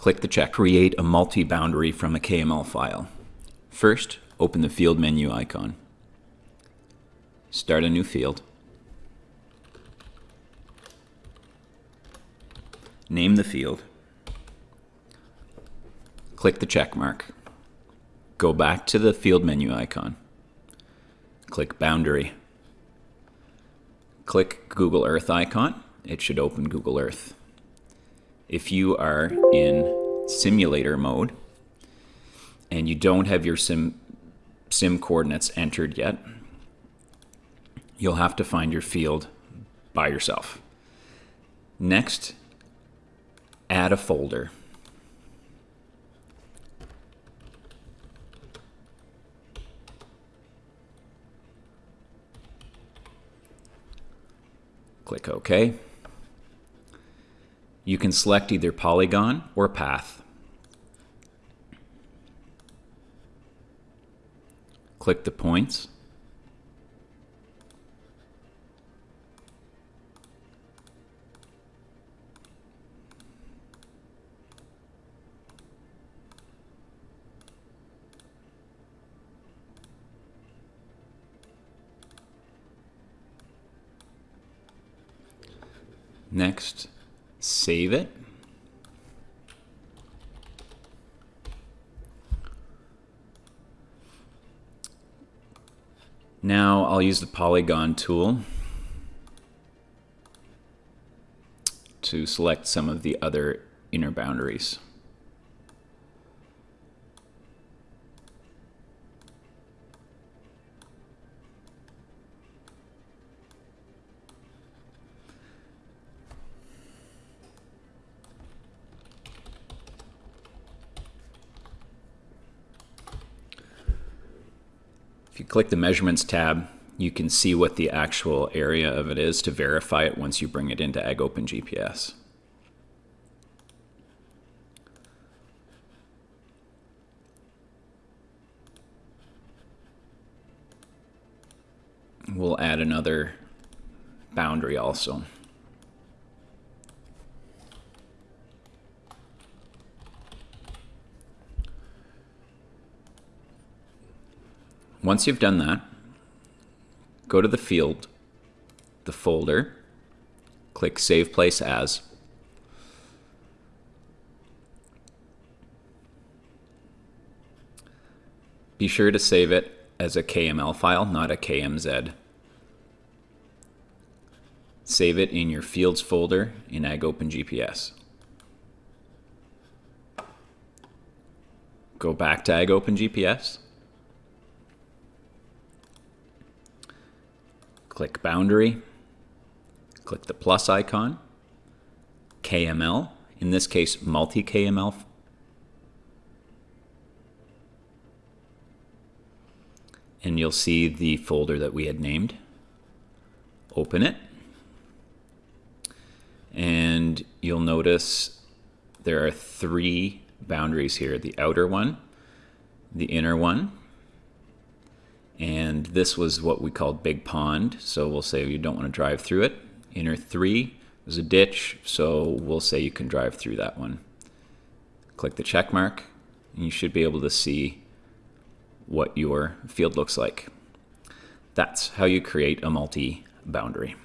Click the check. Create a multi-boundary from a KML file. First, open the field menu icon. Start a new field. Name the field. Click the check mark. Go back to the field menu icon. Click Boundary. Click Google Earth icon. It should open Google Earth. If you are in simulator mode and you don't have your sim, sim coordinates entered yet, you'll have to find your field by yourself. Next, add a folder. Click OK. You can select either polygon or path. Click the points. Next, save it. Now I'll use the polygon tool to select some of the other inner boundaries. You click the measurements tab, you can see what the actual area of it is to verify it once you bring it into AgOpenGPS. We'll add another boundary also. Once you've done that, go to the field, the folder, click Save Place As. Be sure to save it as a KML file, not a KMZ. Save it in your Fields folder in AgOpenGPS. Go back to AgOpenGPS. Click Boundary, click the plus icon, KML, in this case multi-KML. And you'll see the folder that we had named. Open it. And you'll notice there are three boundaries here. The outer one, the inner one, and this was what we called Big Pond. So we'll say you don't want to drive through it. Inner three is a ditch, so we'll say you can drive through that one. Click the check mark, and you should be able to see what your field looks like. That's how you create a multi-boundary.